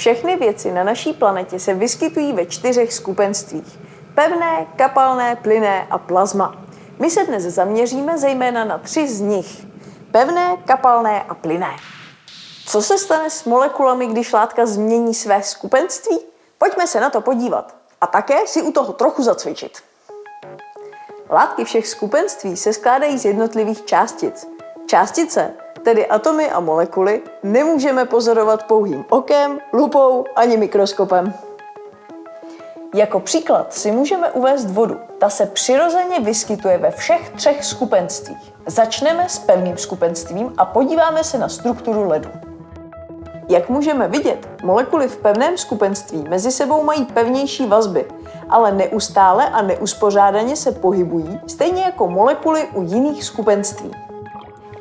Všechny věci na naší planetě se vyskytují ve čtyřech skupenstvích. Pevné, kapalné, plynné a plazma. My se dnes zaměříme zejména na tři z nich. Pevné, kapalné a plynné. Co se stane s molekulami, když látka změní své skupenství? Pojďme se na to podívat a také si u toho trochu zacvičit. Látky všech skupenství se skládají z jednotlivých částic. Částice, tedy atomy a molekuly, nemůžeme pozorovat pouhým okem, lupou ani mikroskopem. Jako příklad si můžeme uvést vodu. Ta se přirozeně vyskytuje ve všech třech skupenstvích. Začneme s pevným skupenstvím a podíváme se na strukturu ledu. Jak můžeme vidět, molekuly v pevném skupenství mezi sebou mají pevnější vazby, ale neustále a neuspořádaně se pohybují, stejně jako molekuly u jiných skupenství.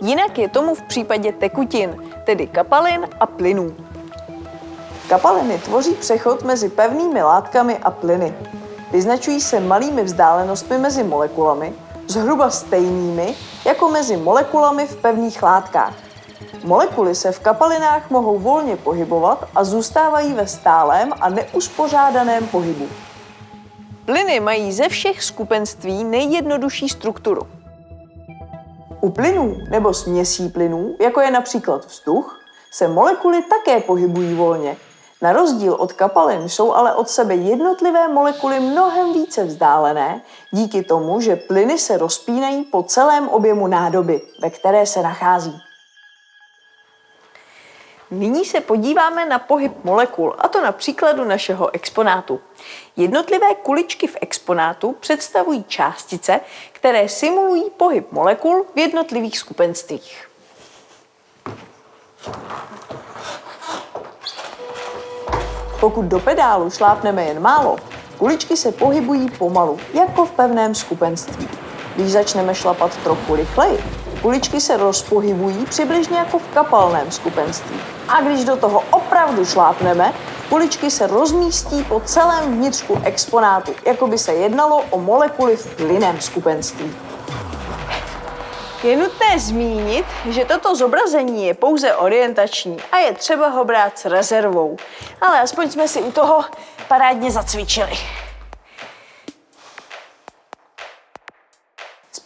Jinak je tomu v případě tekutin, tedy kapalin a plynů. Kapaliny tvoří přechod mezi pevnými látkami a plyny. Vyznačují se malými vzdálenostmi mezi molekulami, zhruba stejnými jako mezi molekulami v pevných látkách. Molekuly se v kapalinách mohou volně pohybovat a zůstávají ve stálém a neuspořádaném pohybu. Plyny mají ze všech skupenství nejjednodušší strukturu. U plynů nebo směsí plynů, jako je například vzduch, se molekuly také pohybují volně. Na rozdíl od kapalin jsou ale od sebe jednotlivé molekuly mnohem více vzdálené, díky tomu, že plyny se rozpínají po celém objemu nádoby, ve které se nachází. Nyní se podíváme na pohyb molekul, a to na příkladu našeho exponátu. Jednotlivé kuličky v exponátu představují částice, které simulují pohyb molekul v jednotlivých skupenstvích. Pokud do pedálu šlápneme jen málo, kuličky se pohybují pomalu, jako v pevném skupenství. Když začneme šlapat trochu rychleji, kuličky se rozpohybují přibližně jako v kapalném skupenství. A když do toho opravdu šlápneme, kuličky se rozmístí po celém vnitřku exponátu, jako by se jednalo o molekuly v plynném skupenství. Je nutné zmínit, že toto zobrazení je pouze orientační a je třeba ho brát s rezervou. Ale aspoň jsme si u toho parádně zacvičili.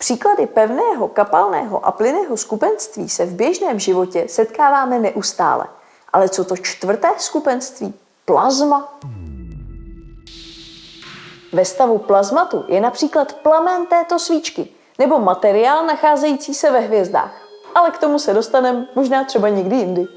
Příklady pevného, kapalného a plynného skupenství se v běžném životě setkáváme neustále. Ale co to čtvrté skupenství? Plazma. Ve stavu plazmatu je například plamen této svíčky nebo materiál nacházející se ve hvězdách. Ale k tomu se dostaneme možná třeba někdy jindy.